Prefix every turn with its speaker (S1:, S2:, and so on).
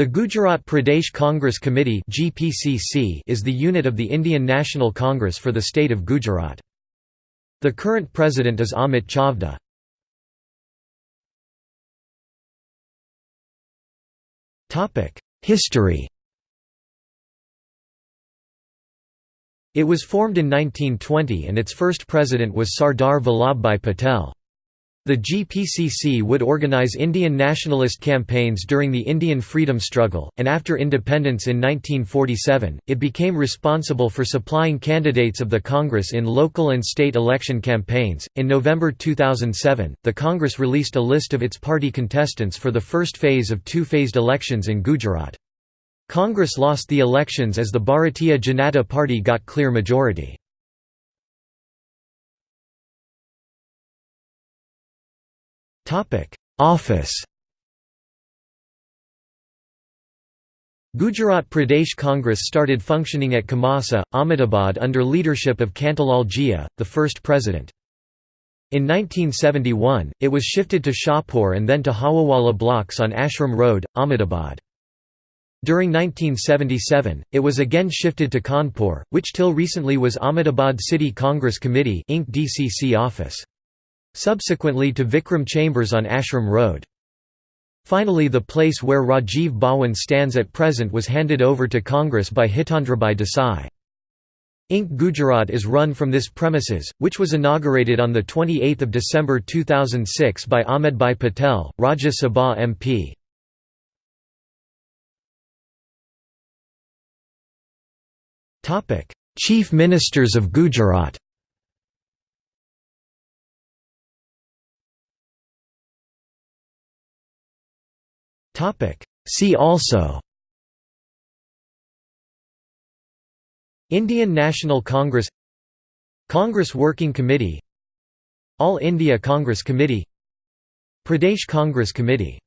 S1: The Gujarat Pradesh Congress Committee is the unit of the Indian National Congress for the state of Gujarat. The current president is Amit Chavda. History It was formed in 1920 and its first president was Sardar Vallabhbhai Patel. The GPCC would organize Indian nationalist campaigns during the Indian freedom struggle, and after independence in 1947, it became responsible for supplying candidates of the Congress in local and state election campaigns. In November 2007, the Congress released a list of its party contestants for the first phase of two phased elections in Gujarat. Congress lost the elections as the Bharatiya Janata Party got clear majority. Office Gujarat Pradesh Congress started functioning at Khamasa, Ahmedabad under leadership of Kantilal Ghia, the first president. In 1971, it was shifted to Shahpur and then to Hawawala blocks on Ashram Road, Ahmedabad. During 1977, it was again shifted to Khanpur, which till recently was Ahmedabad City Congress Committee Inc. DCC office. Subsequently to Vikram Chambers on Ashram Road. Finally the place where Rajiv Bhawan stands at present was handed over to Congress by Hitendrabhai Desai. Inc. Gujarat is run from this premises, which was inaugurated on 28 December 2006 by Ahmedbhai Patel, Rajya Sabha MP. Chief Ministers of Gujarat See also. Indian National Congress. Congress Working Committee. All India Congress Committee. Pradesh Congress Committee